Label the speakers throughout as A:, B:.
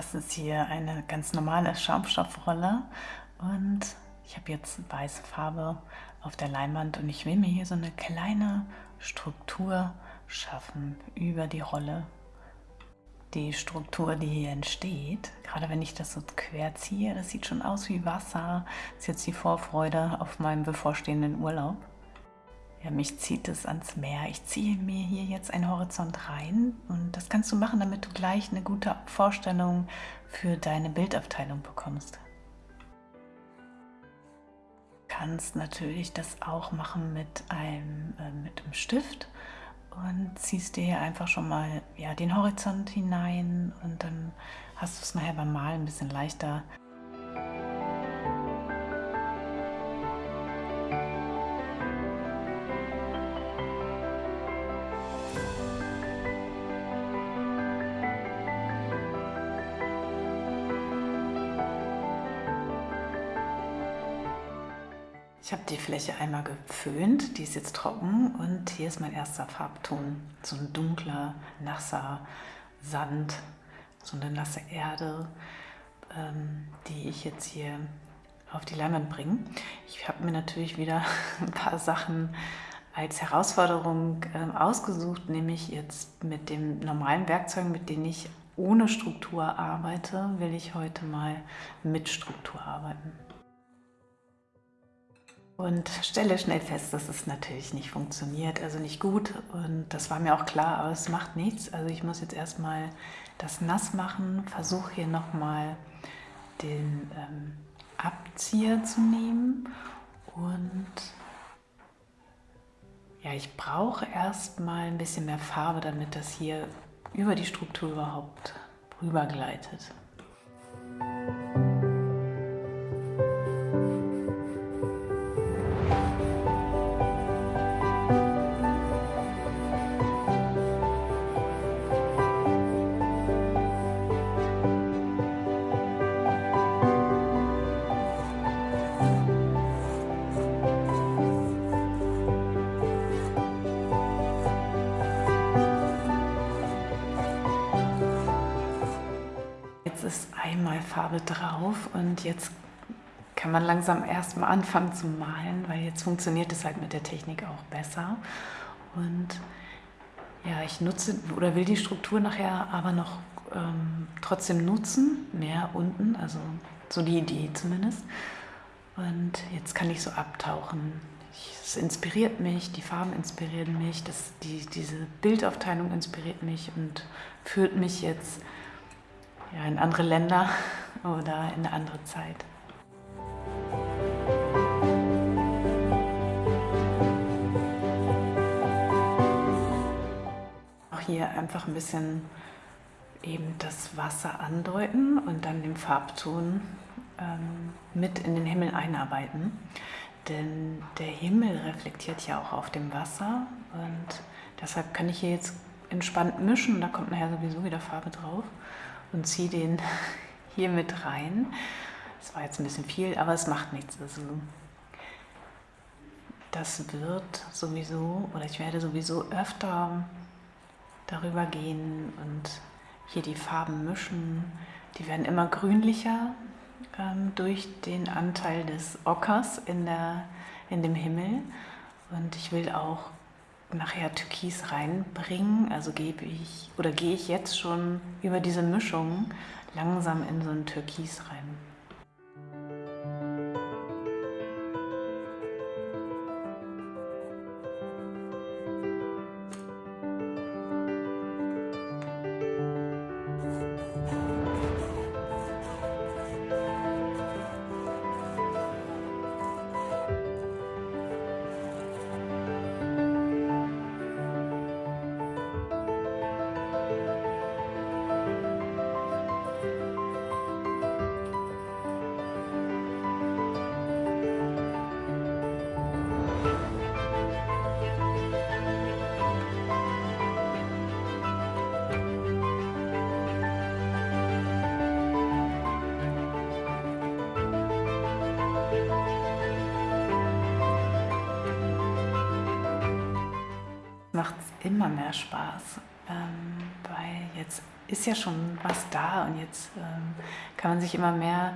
A: Das ist hier eine ganz normale Schaumstoffrolle und ich habe jetzt weiße Farbe auf der Leinwand und ich will mir hier so eine kleine Struktur schaffen über die Rolle. Die Struktur, die hier entsteht, gerade wenn ich das so quer ziehe, das sieht schon aus wie Wasser. Das ist jetzt die Vorfreude auf meinen bevorstehenden Urlaub. Ja, mich zieht es ans Meer. Ich ziehe mir hier jetzt einen Horizont rein und das kannst du machen, damit du gleich eine gute Vorstellung für deine Bildabteilung bekommst. Du kannst natürlich das auch machen mit einem, äh, mit einem Stift und ziehst dir hier einfach schon mal ja, den Horizont hinein und dann hast du es nachher beim Malen ein bisschen leichter. Ich habe die Fläche einmal geföhnt, die ist jetzt trocken und hier ist mein erster Farbton. So ein dunkler, nasser Sand, so eine nasse Erde, ähm, die ich jetzt hier auf die Leinwand bringe. Ich habe mir natürlich wieder ein paar Sachen als Herausforderung äh, ausgesucht, nämlich jetzt mit den normalen Werkzeugen, mit denen ich ohne Struktur arbeite, will ich heute mal mit Struktur arbeiten. Und stelle schnell fest, dass es natürlich nicht funktioniert, also nicht gut. Und das war mir auch klar, aber es macht nichts. Also ich muss jetzt erstmal das nass machen, versuche hier nochmal den ähm, Abzieher zu nehmen. Und ja, ich brauche erstmal ein bisschen mehr Farbe, damit das hier über die Struktur überhaupt rübergleitet. Farbe drauf und jetzt kann man langsam erstmal anfangen zu malen, weil jetzt funktioniert es halt mit der Technik auch besser. Und ja, ich nutze oder will die Struktur nachher aber noch ähm, trotzdem nutzen, mehr unten, also so die Idee zumindest. Und jetzt kann ich so abtauchen. Es inspiriert mich, die Farben inspirieren mich, das, die, diese Bildaufteilung inspiriert mich und führt mich jetzt ja, in andere Länder oder in eine andere Zeit. Auch hier einfach ein bisschen eben das Wasser andeuten und dann den Farbton ähm, mit in den Himmel einarbeiten. Denn der Himmel reflektiert ja auch auf dem Wasser und deshalb kann ich hier jetzt entspannt mischen da kommt nachher sowieso wieder Farbe drauf und ziehe den hier mit rein. Das war jetzt ein bisschen viel, aber es macht nichts. Also das wird sowieso, oder ich werde sowieso öfter darüber gehen und hier die Farben mischen. Die werden immer grünlicher ähm, durch den Anteil des Ockers in, der, in dem Himmel. Und ich will auch nachher Türkis reinbringen. Also gebe ich oder gehe ich jetzt schon über diese Mischung langsam in so ein Türkis rein. Immer mehr Spaß, ähm, weil jetzt ist ja schon was da und jetzt ähm, kann man sich immer mehr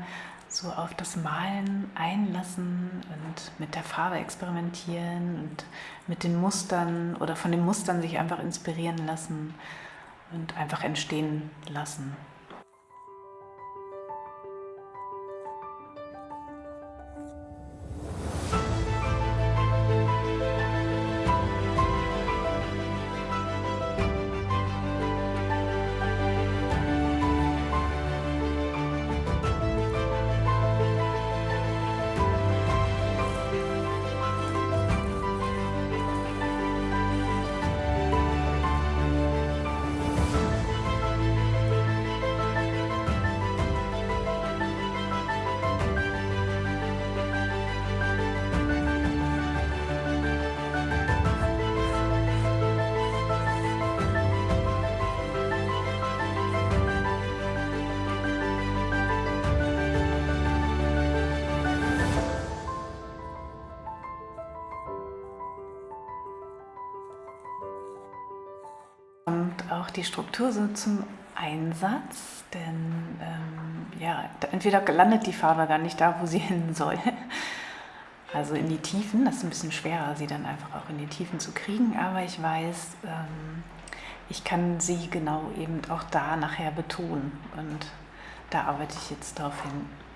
A: so auf das Malen einlassen und mit der Farbe experimentieren und mit den Mustern oder von den Mustern sich einfach inspirieren lassen und einfach entstehen lassen. Kommt auch die Struktur so zum Einsatz, denn ähm, ja, entweder landet die Farbe gar nicht da, wo sie hin soll, also in die Tiefen, das ist ein bisschen schwerer, sie dann einfach auch in die Tiefen zu kriegen, aber ich weiß, ähm, ich kann sie genau eben auch da nachher betonen und da arbeite ich jetzt darauf hin.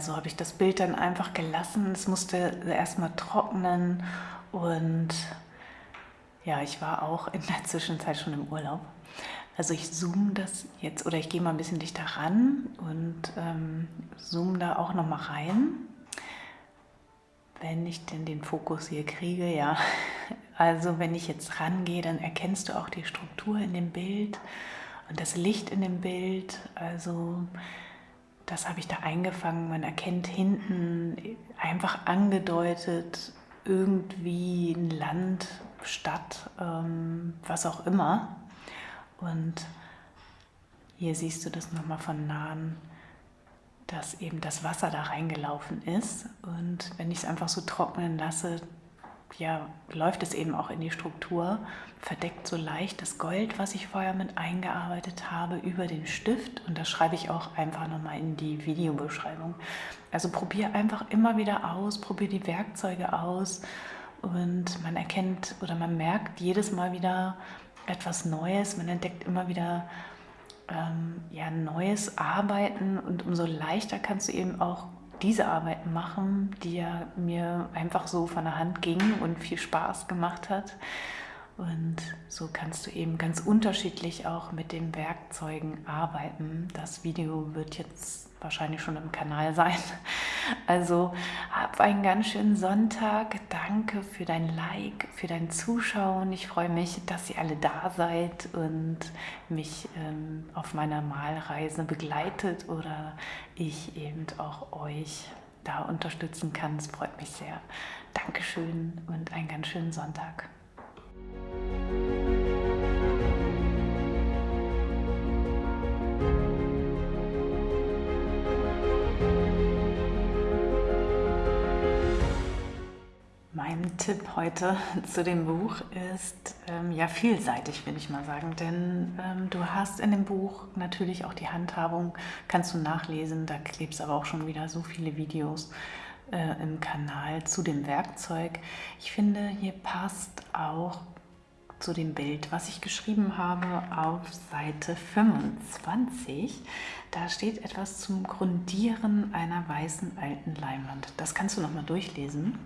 A: so habe ich das Bild dann einfach gelassen. Es musste erstmal trocknen und ja, ich war auch in der Zwischenzeit schon im Urlaub. Also ich zoome das jetzt oder ich gehe mal ein bisschen dichter ran und ähm, zoome da auch noch mal rein. Wenn ich denn den Fokus hier kriege, ja. Also wenn ich jetzt rangehe, dann erkennst du auch die Struktur in dem Bild und das Licht in dem Bild. Also das habe ich da eingefangen. Man erkennt hinten einfach angedeutet irgendwie ein Land, Stadt, ähm, was auch immer. Und hier siehst du das nochmal von nahen, dass eben das Wasser da reingelaufen ist. Und wenn ich es einfach so trocknen lasse, ja, läuft es eben auch in die Struktur, verdeckt so leicht das Gold, was ich vorher mit eingearbeitet habe, über den Stift. Und das schreibe ich auch einfach nochmal in die Videobeschreibung. Also probiere einfach immer wieder aus, probiere die Werkzeuge aus und man erkennt oder man merkt jedes Mal wieder etwas Neues. Man entdeckt immer wieder ähm, ja, neues Arbeiten und umso leichter kannst du eben auch diese Arbeiten machen, die ja mir einfach so von der Hand ging und viel Spaß gemacht hat. Und so kannst du eben ganz unterschiedlich auch mit den Werkzeugen arbeiten. Das Video wird jetzt wahrscheinlich schon im Kanal sein. Also hab einen ganz schönen Sonntag. Danke für dein Like, für dein Zuschauen. Ich freue mich, dass ihr alle da seid und mich ähm, auf meiner Malreise begleitet oder ich eben auch euch da unterstützen kann. Es freut mich sehr. Dankeschön und einen ganz schönen Sonntag. Tipp heute zu dem Buch ist ähm, ja vielseitig, will ich mal sagen, denn ähm, du hast in dem Buch natürlich auch die Handhabung, kannst du nachlesen, da klebst aber auch schon wieder so viele Videos äh, im Kanal zu dem Werkzeug. Ich finde, hier passt auch zu dem Bild, was ich geschrieben habe auf Seite 25. Da steht etwas zum Grundieren einer weißen alten Leinwand. Das kannst du nochmal durchlesen.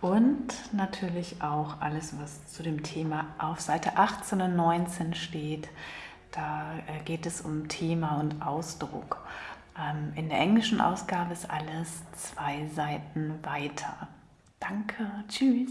A: Und natürlich auch alles, was zu dem Thema auf Seite 18 und 19 steht. Da äh, geht es um Thema und Ausdruck. Ähm, in der englischen Ausgabe ist alles zwei Seiten weiter. Danke, tschüss.